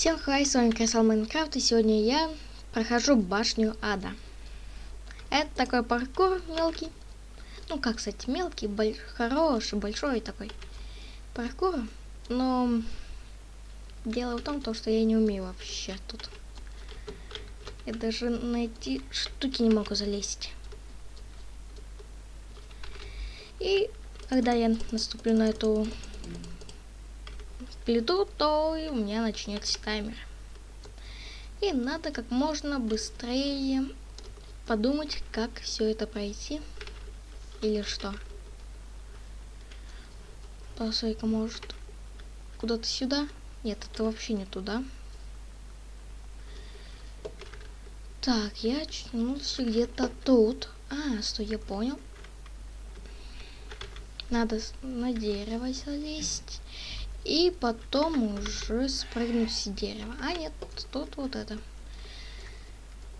Всем хай, с вами Крисал Майнкрафт, и сегодня я прохожу башню ада. Это такой паркур мелкий. Ну, как, кстати, мелкий, боль... хороший, большой такой паркур. Но дело в том, то, что я не умею вообще тут. Я даже найти штуки не могу залезть. И когда я наступлю на эту плиту, то у меня начнется таймер. И надо как можно быстрее подумать, как все это пройти. Или что. Посмотри-ка, может, куда-то сюда? Нет, это вообще не туда. Так, я очнулся где-то тут. А, стой, я понял. Надо на дерево залезть. И потом уже спрыгнуть с дерева. А нет, тут вот это.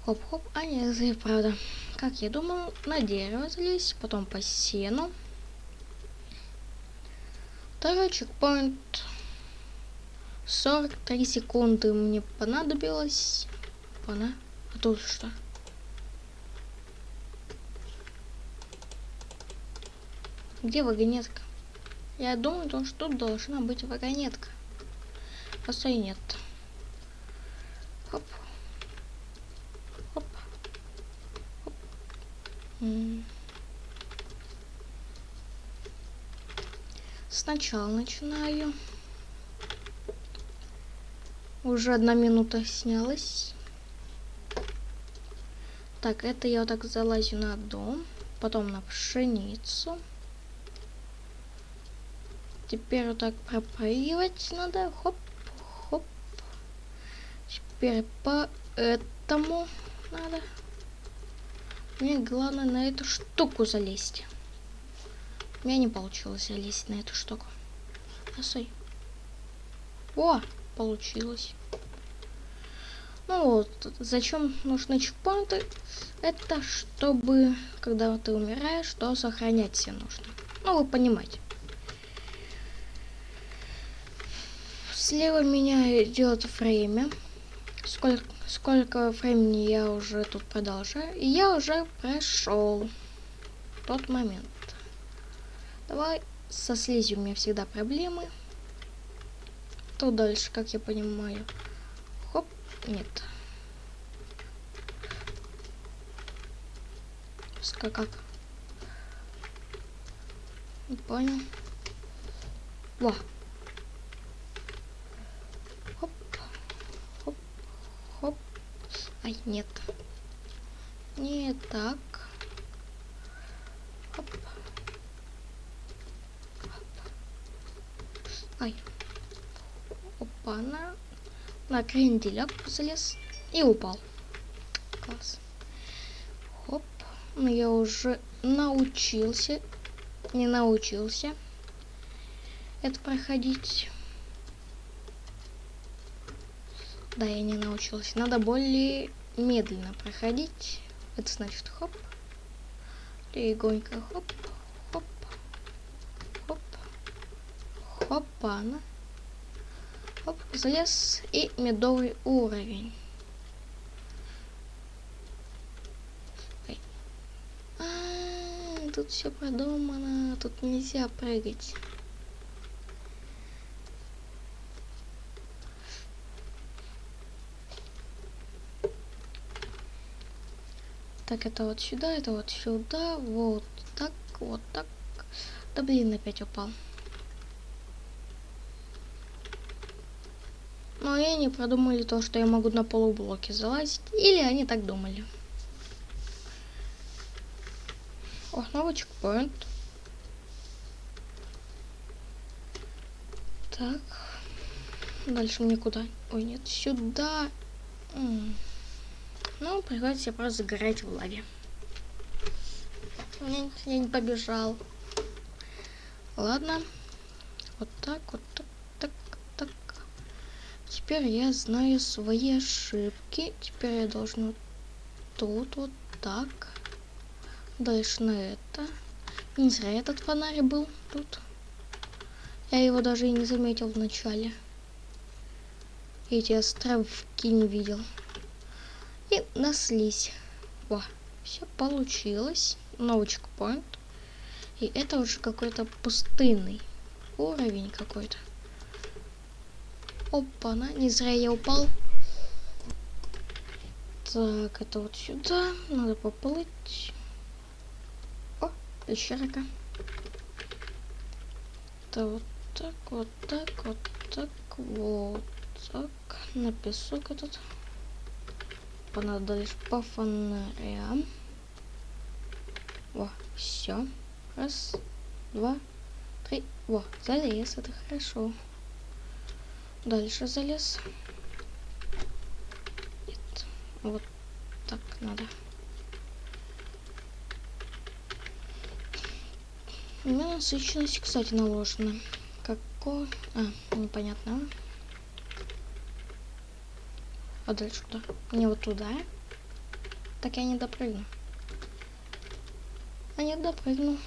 Хоп-хоп. А нет, это правда. Как я думал, на дерево залезть, потом по сену. Второй чекпоинт. 43 секунды мне понадобилось. Пона. А тут что? Где вагонетка? Я думаю, что тут должна быть вагонетка. Просто и нет. Хоп. Хоп. Хоп. Сначала начинаю. Уже одна минута снялась. Так, это я вот так залазю на дом, потом на пшеницу. Теперь вот так пропаивать надо. Хоп, хоп. Теперь по этому надо. Мне главное на эту штуку залезть. У меня не получилось залезть на эту штуку. Осой. О, получилось. Ну вот, зачем нужны чекпоинты? Это чтобы, когда ты умираешь, то сохранять себе нужно. Ну, вы понимаете. Слева меня идет время. Сколько, сколько времени я уже тут продолжаю. И я уже прошел тот момент. Давай со слизью у меня всегда проблемы. То дальше, как я понимаю. Хоп, нет. Как? Не понял. Во. Ай, нет. Не так. Хоп. Хоп. Ай. Опа, на, кренделек залез и упал. Класс. Хоп. Ну, я уже научился. Не научился это проходить. Да, я не научился. Надо более медленно проходить. Это значит хоп. Легонько хоп, хоп, хоп, хопана. Хоп, залез и медовый уровень. А, -а, -а тут все продумано, тут нельзя прыгать. Так, это вот сюда, это вот сюда, вот так, вот так. Да блин, опять упал. Но они не продумали то, что я могу на полублоке залазить. Или они так думали. О, новый чекпоинт. Так. Дальше мне куда? Ой, нет, сюда. М -м. Ну, приходится просто загорать в лаве. Я не побежал. Ладно. Вот так, вот так, так, так. Теперь я знаю свои ошибки. Теперь я должен тут вот так. Дальше на это. Не зря этот фонарь был тут. Я его даже и не заметил в начале. эти островки не видел. И наслись. Во, все получилось. Новый чекпоинт. И это уже какой-то пустынный уровень какой-то. Опа-на, не зря я упал. Так, это вот сюда. Надо поплыть. О, пещерка. Это вот так, вот так, вот так, вот так. На песок этот. Понадобилось по фонарям. Во, все. Раз, два, три. Во, залез, это хорошо. Дальше залез. Нет, вот так надо. У меня насыщенность, кстати, наложена. Какой? А, непонятно. А дальше куда? Мне вот туда? Так я не допрыгну. А нет, допрыгну.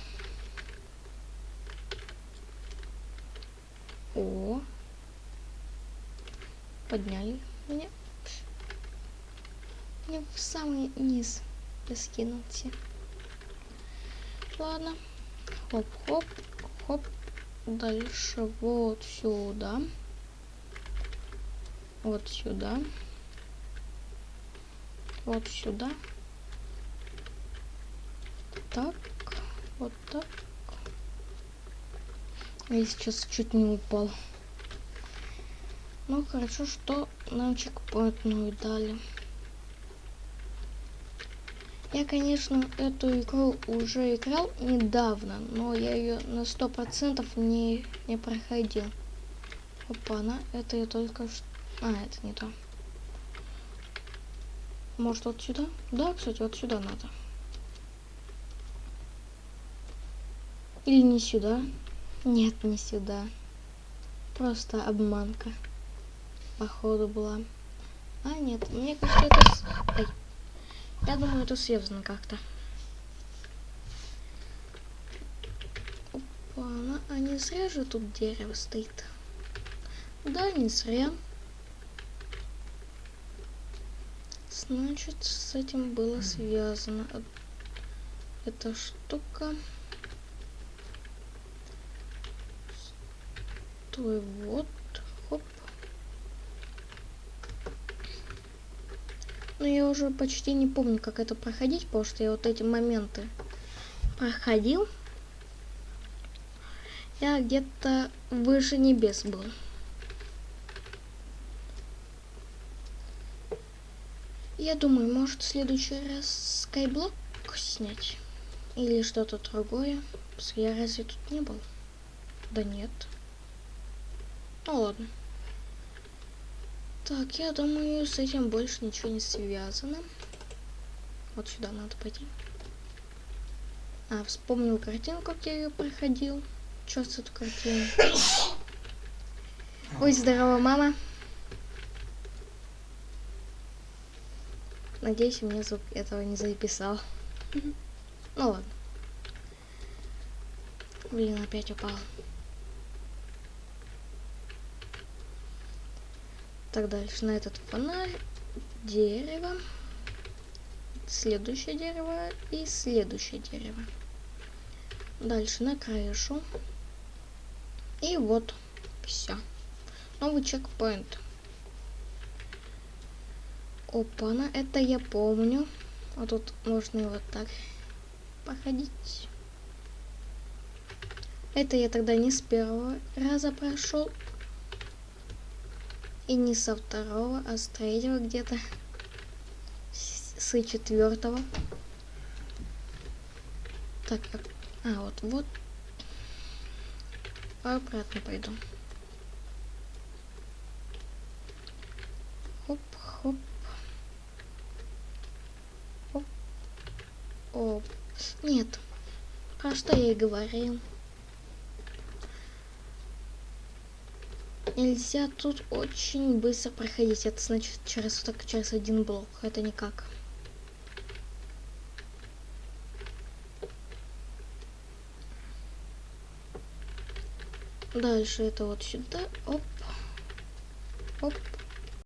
О. Подняли меня. Мне в самый низ скинулся. Ладно. Хоп-хоп, хоп. Дальше вот сюда. Вот сюда. Вот сюда. Так. Вот так. Я сейчас чуть не упал. Ну, хорошо, что нам чекпоинтную дали. Я, конечно, эту игру уже играл недавно, но я ее на сто процентов не, не проходил. Опа, она, это я только что... А, это не то. Может, вот сюда? Да, кстати, вот сюда надо. Или не сюда? Нет, не сюда. Просто обманка. Походу была. А, нет, мне кажется, это... Ай. Я думаю, это связано как-то. Опа, а не зря же тут дерево стоит. Да, не зря. Значит, с этим было связано. Эта штука. Стой, вот. Хоп. Но я уже почти не помню, как это проходить, потому что я вот эти моменты проходил. Я где-то выше небес был. Я думаю, может в следующий раз скайблок снять. Или что-то другое. Я разве тут не был? Да нет. Ну ладно. Так, я думаю, с этим больше ничего не связано. Вот сюда надо пойти. А, вспомнил картинку, как я ее проходил. Что с эту картину? Ой, здорово, мама. Надеюсь, мне звук этого не записал. Ну ладно. Блин, опять упал. Так, дальше на этот фонарь, дерево, следующее дерево и следующее дерево. Дальше на крышу. И вот, все. Новый чекпоинт. Опа-на, это я помню. А тут можно и вот так походить. Это я тогда не с первого раза прошел. И не со второго, а с третьего где-то. С четвертого. Так, а, а вот, вот. Обратно пойду. Хоп, хоп. О, нет. Про что я и говорил. Нельзя тут очень быстро проходить. Это значит через так через один блок. Это никак. Дальше это вот сюда. Оп. Оп.